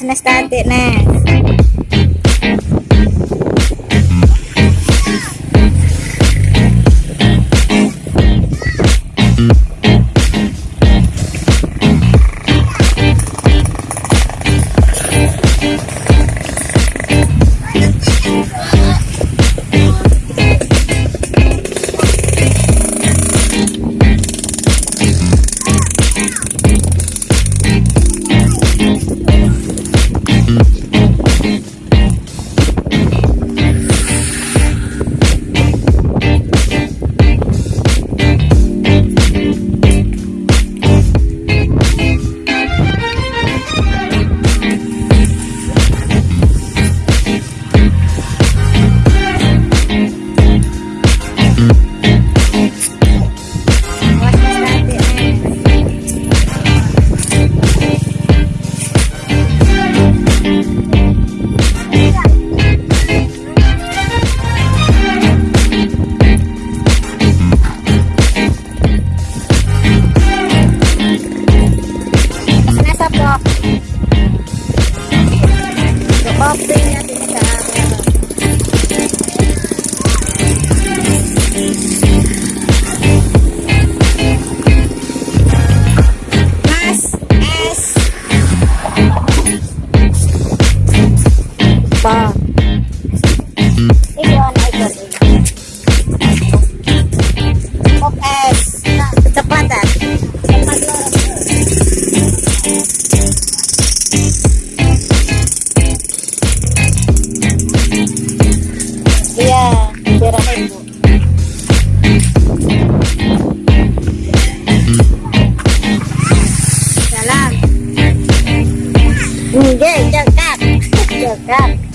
ស្នេហ៍ស្ដានទៀតណា I'll be. again, just up, just up.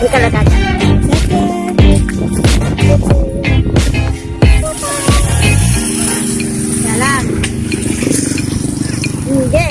bukan ledakan jalan Oke,